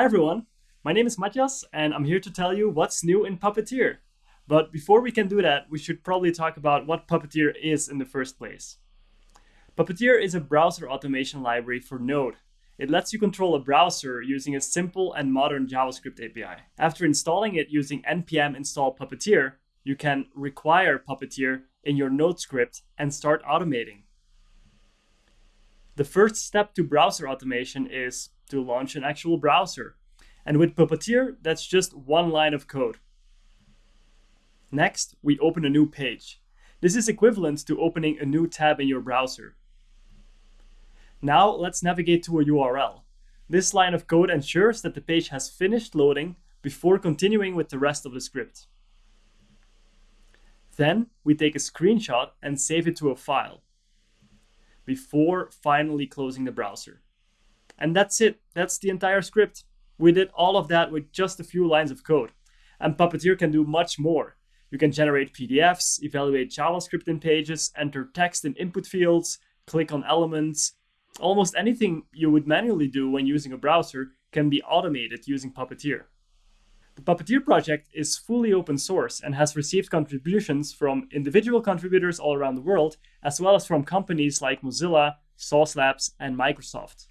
Hi everyone, my name is Matthias and I'm here to tell you what's new in Puppeteer. But before we can do that, we should probably talk about what Puppeteer is in the first place. Puppeteer is a browser automation library for Node. It lets you control a browser using a simple and modern JavaScript API. After installing it using npm install Puppeteer, you can require Puppeteer in your Node script and start automating. The first step to browser automation is to launch an actual browser. And with Puppeteer, that's just one line of code. Next, we open a new page. This is equivalent to opening a new tab in your browser. Now let's navigate to a URL. This line of code ensures that the page has finished loading before continuing with the rest of the script. Then we take a screenshot and save it to a file before finally closing the browser. And that's it. That's the entire script. We did all of that with just a few lines of code. And Puppeteer can do much more. You can generate PDFs, evaluate JavaScript in pages, enter text in input fields, click on elements. Almost anything you would manually do when using a browser can be automated using Puppeteer. The Puppeteer project is fully open source and has received contributions from individual contributors all around the world, as well as from companies like Mozilla, Sauce Labs, and Microsoft.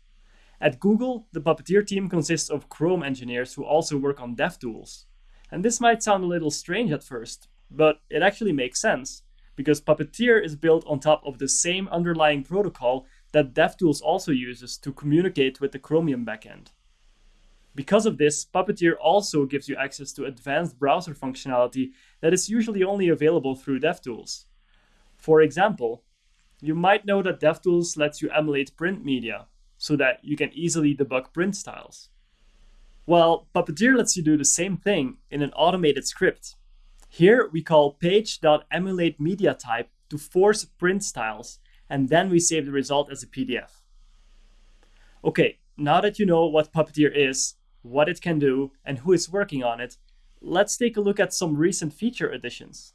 At Google, the Puppeteer team consists of Chrome engineers who also work on DevTools. And this might sound a little strange at first, but it actually makes sense, because Puppeteer is built on top of the same underlying protocol that DevTools also uses to communicate with the Chromium backend. Because of this, Puppeteer also gives you access to advanced browser functionality that is usually only available through DevTools. For example, you might know that DevTools lets you emulate print media, so that you can easily debug print styles. Well, Puppeteer lets you do the same thing in an automated script. Here we call page.emulateMediaType to force print styles, and then we save the result as a PDF. Okay, now that you know what Puppeteer is, what it can do, and who is working on it, let's take a look at some recent feature additions.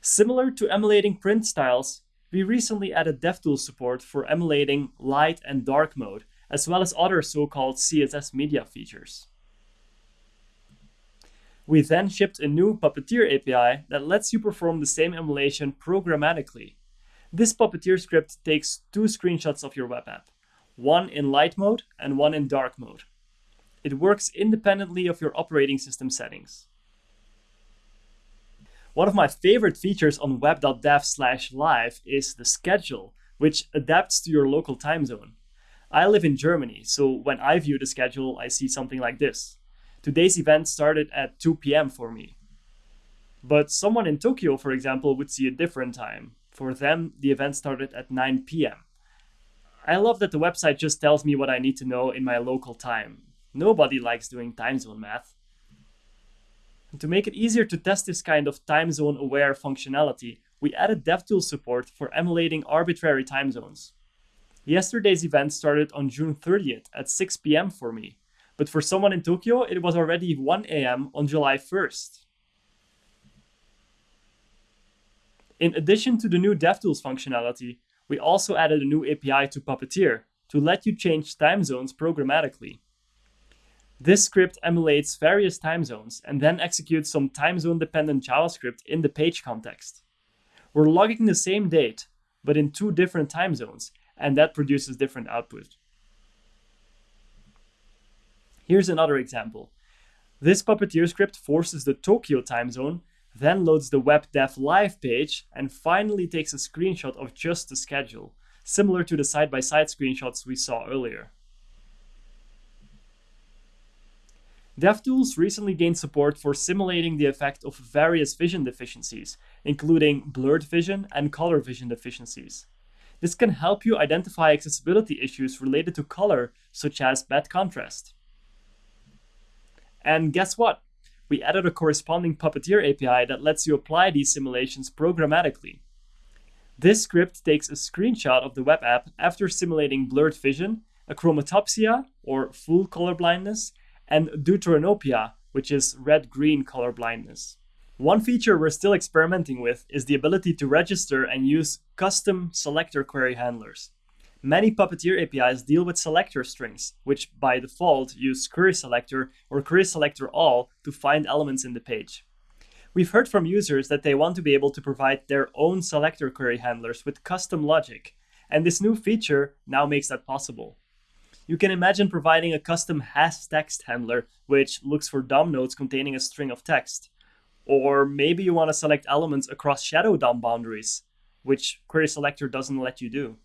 Similar to emulating print styles, we recently added DevTools support for emulating light and dark mode, as well as other so-called CSS media features. We then shipped a new Puppeteer API that lets you perform the same emulation programmatically. This Puppeteer script takes two screenshots of your web app, one in light mode and one in dark mode. It works independently of your operating system settings. One of my favorite features on web.dev slash live is the schedule, which adapts to your local time zone. I live in Germany, so when I view the schedule, I see something like this. Today's event started at 2 p.m. for me. But someone in Tokyo, for example, would see a different time. For them, the event started at 9 p.m. I love that the website just tells me what I need to know in my local time. Nobody likes doing time zone math. And to make it easier to test this kind of time zone aware functionality, we added DevTools support for emulating arbitrary time zones. Yesterday's event started on June 30th at 6 p.m. for me, but for someone in Tokyo, it was already 1 a.m. on July 1st. In addition to the new DevTools functionality, we also added a new API to Puppeteer to let you change time zones programmatically. This script emulates various time zones and then executes some time zone dependent JavaScript in the page context. We're logging the same date, but in two different time zones, and that produces different output. Here's another example. This Puppeteer script forces the Tokyo time zone, then loads the web dev live page, and finally takes a screenshot of just the schedule, similar to the side-by-side -side screenshots we saw earlier. DevTools recently gained support for simulating the effect of various vision deficiencies, including blurred vision and color vision deficiencies. This can help you identify accessibility issues related to color, such as bad contrast. And guess what? We added a corresponding Puppeteer API that lets you apply these simulations programmatically. This script takes a screenshot of the web app after simulating blurred vision, achromatopsia, or full color blindness, and deuteranopia, which is red-green color blindness. One feature we're still experimenting with is the ability to register and use custom selector query handlers. Many Puppeteer APIs deal with selector strings, which by default use query selector or query selector all to find elements in the page. We've heard from users that they want to be able to provide their own selector query handlers with custom logic, and this new feature now makes that possible. You can imagine providing a custom has text handler, which looks for DOM nodes containing a string of text. Or maybe you want to select elements across shadow DOM boundaries, which query selector doesn't let you do.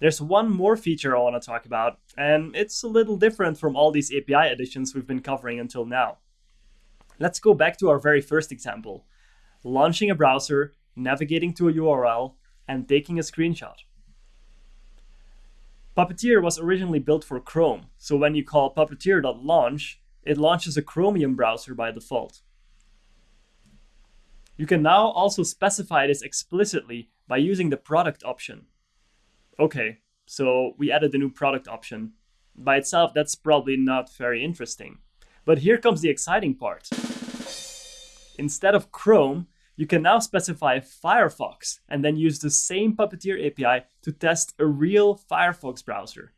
There's one more feature I want to talk about, and it's a little different from all these API additions we've been covering until now. Let's go back to our very first example, launching a browser, navigating to a URL, and taking a screenshot. Puppeteer was originally built for Chrome, so when you call puppeteer.launch, it launches a Chromium browser by default. You can now also specify this explicitly by using the product option. Okay, so we added the new product option. By itself, that's probably not very interesting. But here comes the exciting part. Instead of Chrome, you can now specify Firefox and then use the same Puppeteer API to test a real Firefox browser.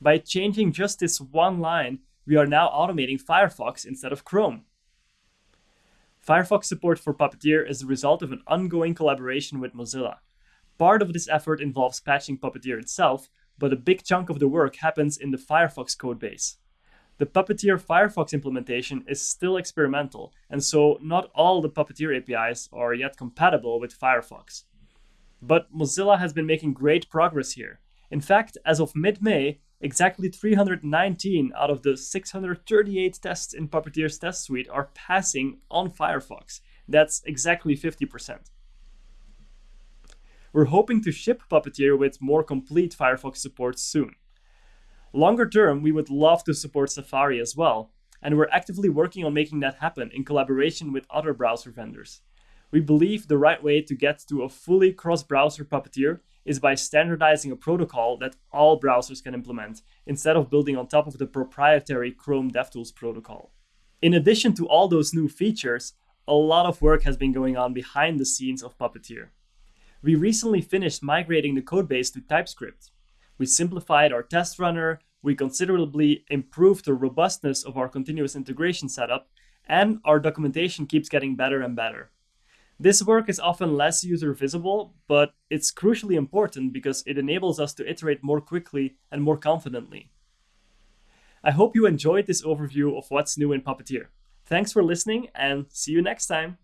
By changing just this one line, we are now automating Firefox instead of Chrome. Firefox support for Puppeteer is the result of an ongoing collaboration with Mozilla. Part of this effort involves patching Puppeteer itself, but a big chunk of the work happens in the Firefox codebase. The Puppeteer Firefox implementation is still experimental, and so not all the Puppeteer APIs are yet compatible with Firefox. But Mozilla has been making great progress here. In fact, as of mid-May, exactly 319 out of the 638 tests in Puppeteer's test suite are passing on Firefox. That's exactly 50%. We're hoping to ship Puppeteer with more complete Firefox support soon. Longer term, we would love to support Safari as well, and we're actively working on making that happen in collaboration with other browser vendors. We believe the right way to get to a fully cross-browser Puppeteer is by standardizing a protocol that all browsers can implement, instead of building on top of the proprietary Chrome DevTools protocol. In addition to all those new features, a lot of work has been going on behind the scenes of Puppeteer. We recently finished migrating the codebase to TypeScript, we simplified our test runner, we considerably improved the robustness of our continuous integration setup, and our documentation keeps getting better and better. This work is often less user visible, but it's crucially important because it enables us to iterate more quickly and more confidently. I hope you enjoyed this overview of what's new in Puppeteer. Thanks for listening and see you next time.